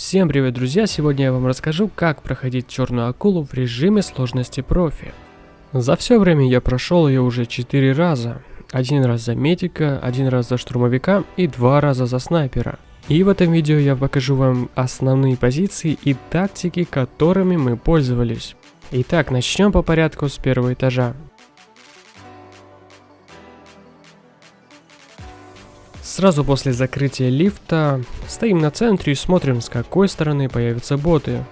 Всем привет, друзья! Сегодня я вам расскажу, как проходить черную акулу в режиме сложности профи. За все время я прошел ее уже 4 раза. Один раз за медика, один раз за штурмовика и два раза за снайпера. И в этом видео я покажу вам основные позиции и тактики, которыми мы пользовались. Итак, начнем по порядку с первого этажа. Сразу после закрытия лифта стоим на центре и смотрим, с какой стороны появятся боты.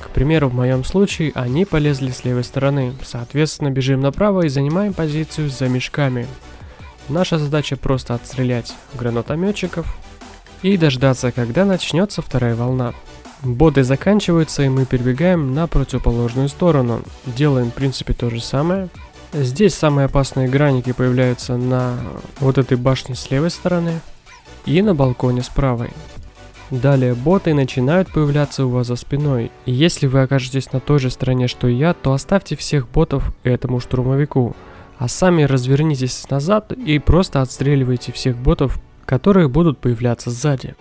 К примеру, в моем случае они полезли с левой стороны, соответственно бежим направо и занимаем позицию за мешками. Наша задача просто отстрелять гранатометчиков и дождаться, когда начнется вторая волна. Боты заканчиваются и мы перебегаем на противоположную сторону. Делаем в принципе то же самое, Здесь самые опасные граники появляются на вот этой башне с левой стороны и на балконе с правой. Далее боты начинают появляться у вас за спиной. И если вы окажетесь на той же стороне, что и я, то оставьте всех ботов этому штурмовику. А сами развернитесь назад и просто отстреливайте всех ботов, которые будут появляться сзади.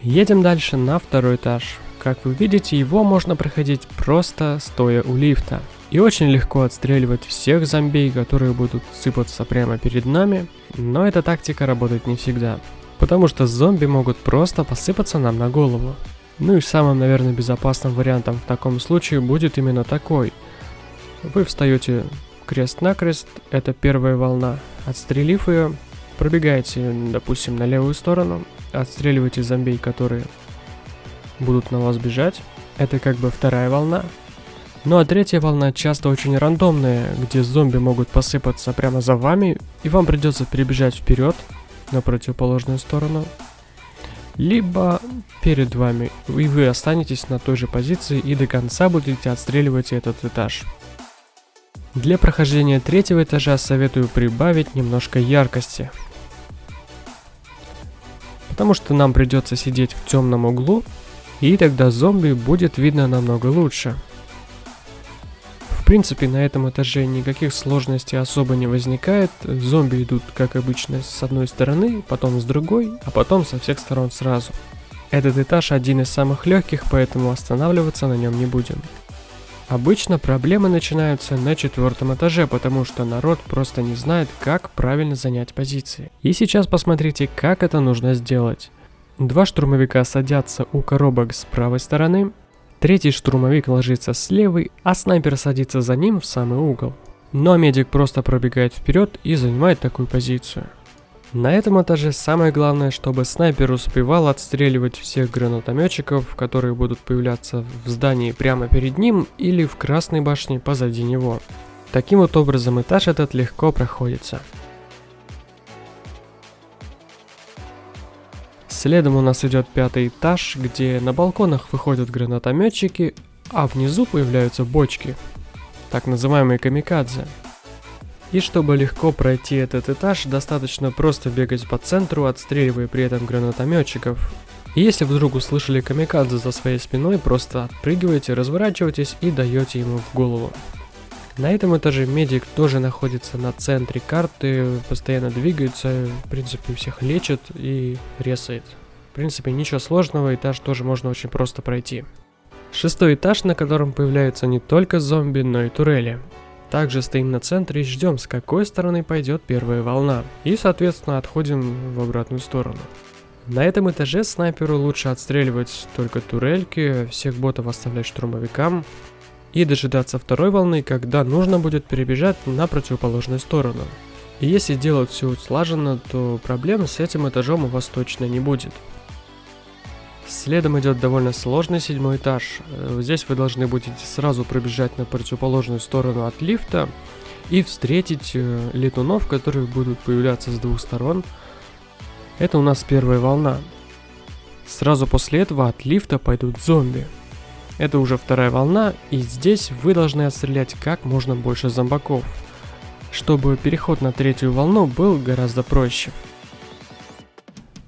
Едем дальше на второй этаж. Как вы видите, его можно проходить просто стоя у лифта. И очень легко отстреливать всех зомбей, которые будут сыпаться прямо перед нами, но эта тактика работает не всегда. Потому что зомби могут просто посыпаться нам на голову. Ну и самым, наверное, безопасным вариантом в таком случае будет именно такой. Вы встаете крест-накрест, это первая волна. Отстрелив ее, пробегаете, допустим, на левую сторону, отстреливаете зомбей, которые будут на вас бежать. Это как бы вторая волна. Ну а третья волна часто очень рандомная, где зомби могут посыпаться прямо за вами, и вам придется перебежать вперед на противоположную сторону. Либо перед вами, и вы останетесь на той же позиции и до конца будете отстреливать этот этаж. Для прохождения третьего этажа советую прибавить немножко яркости потому что нам придется сидеть в темном углу, и тогда зомби будет видно намного лучше. В принципе, на этом этаже никаких сложностей особо не возникает, зомби идут, как обычно, с одной стороны, потом с другой, а потом со всех сторон сразу. Этот этаж один из самых легких, поэтому останавливаться на нем не будем. Обычно проблемы начинаются на четвертом этаже, потому что народ просто не знает, как правильно занять позиции. И сейчас посмотрите, как это нужно сделать. Два штурмовика садятся у коробок с правой стороны, третий штурмовик ложится с левой, а снайпер садится за ним в самый угол. Но медик просто пробегает вперед и занимает такую позицию. На этом этаже самое главное, чтобы снайпер успевал отстреливать всех гранатометчиков, которые будут появляться в здании прямо перед ним или в красной башне позади него. Таким вот образом этаж этот легко проходится. Следом у нас идет пятый этаж, где на балконах выходят гранатометчики, а внизу появляются бочки, так называемые камикадзе. И чтобы легко пройти этот этаж, достаточно просто бегать по центру, отстреливая при этом гранатометчиков. И если вдруг услышали камикадзе за своей спиной, просто отпрыгиваете, разворачиваетесь и даете ему в голову. На этом этаже медик тоже находится на центре карты, постоянно двигается, в принципе всех лечит и ресает. В принципе ничего сложного, этаж тоже можно очень просто пройти. Шестой этаж, на котором появляются не только зомби, но и турели. Также стоим на центре и ждем, с какой стороны пойдет первая волна. И, соответственно, отходим в обратную сторону. На этом этаже снайперу лучше отстреливать только турельки, всех ботов оставлять штурмовикам и дожидаться второй волны, когда нужно будет перебежать на противоположную сторону. И если делать все слаженно, то проблем с этим этажом у вас точно не будет. Следом идет довольно сложный седьмой этаж. Э, здесь вы должны будете сразу пробежать на противоположную сторону от лифта и встретить э, летунов, которые будут появляться с двух сторон. Это у нас первая волна. Сразу после этого от лифта пойдут зомби. Это уже вторая волна, и здесь вы должны отстрелять как можно больше зомбаков, чтобы переход на третью волну был гораздо проще.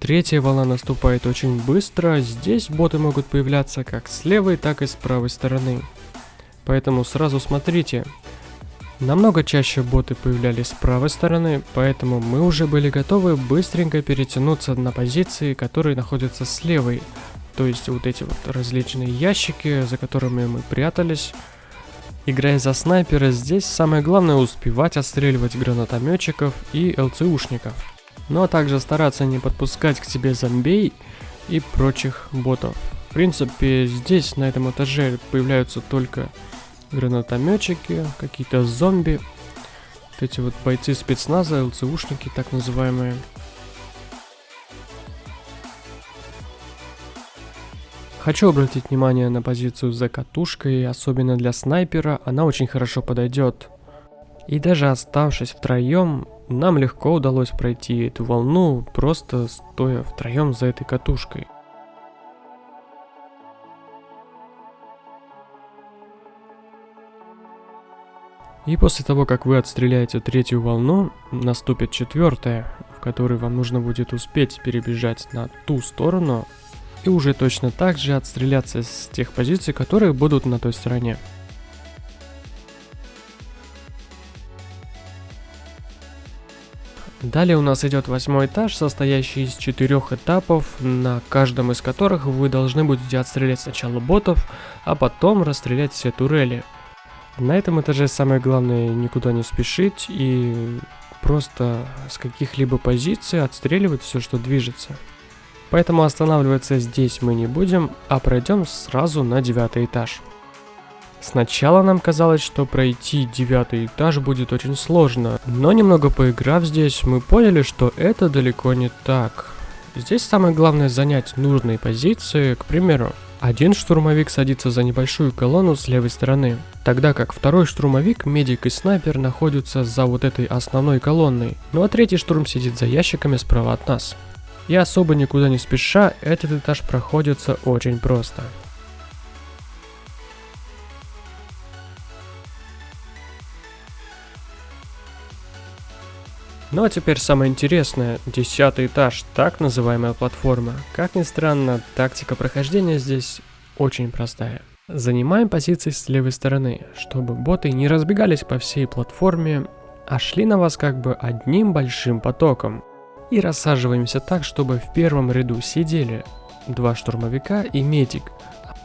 Третья волна наступает очень быстро, здесь боты могут появляться как с левой, так и с правой стороны. поэтому сразу смотрите. Намного чаще боты появлялись с правой стороны, поэтому мы уже были готовы быстренько перетянуться на позиции, которые находятся с левой. То есть вот эти вот различные ящики, за которыми мы прятались. Играя за снайпера, здесь самое главное успевать отстреливать гранатометчиков и ЛЦУшников. Ну а также стараться не подпускать к себе зомбей и прочих ботов. В принципе, здесь на этом этаже появляются только гранатометчики, какие-то зомби, вот эти вот бойцы спецназа, ЛЦУшники так называемые. Хочу обратить внимание на позицию за катушкой, особенно для снайпера, она очень хорошо подойдет. И даже оставшись втроем, нам легко удалось пройти эту волну, просто стоя втроем за этой катушкой. И после того, как вы отстреляете третью волну, наступит четвертая, в которой вам нужно будет успеть перебежать на ту сторону и уже точно так же отстреляться с тех позиций, которые будут на той стороне. Далее у нас идет восьмой этаж, состоящий из четырех этапов, на каждом из которых вы должны будете отстрелять сначала ботов, а потом расстрелять все турели. На этом этаже самое главное никуда не спешить и просто с каких-либо позиций отстреливать все, что движется. Поэтому останавливаться здесь мы не будем, а пройдем сразу на девятый этаж. Сначала нам казалось, что пройти девятый этаж будет очень сложно, но немного поиграв здесь, мы поняли, что это далеко не так. Здесь самое главное занять нужные позиции, к примеру, один штурмовик садится за небольшую колонну с левой стороны, тогда как второй штурмовик, медик и снайпер находятся за вот этой основной колонной, ну а третий штурм сидит за ящиками справа от нас. И особо никуда не спеша, этот этаж проходится очень просто. Ну а теперь самое интересное, десятый этаж, так называемая платформа. Как ни странно, тактика прохождения здесь очень простая. Занимаем позиции с левой стороны, чтобы боты не разбегались по всей платформе, а шли на вас как бы одним большим потоком. И рассаживаемся так, чтобы в первом ряду сидели два штурмовика и медик,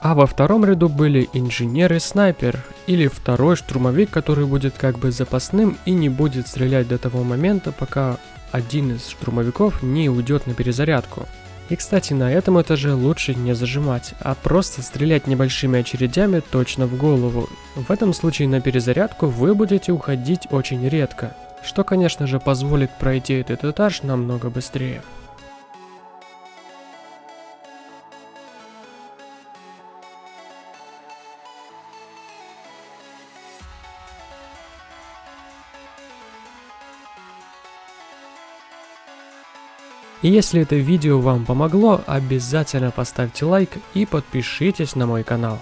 а во втором ряду были инженер и снайпер, или второй штурмовик, который будет как бы запасным и не будет стрелять до того момента, пока один из штурмовиков не уйдет на перезарядку. И кстати, на этом этаже лучше не зажимать, а просто стрелять небольшими очередями точно в голову. В этом случае на перезарядку вы будете уходить очень редко, что конечно же позволит пройти этот этаж намного быстрее. И если это видео вам помогло, обязательно поставьте лайк и подпишитесь на мой канал.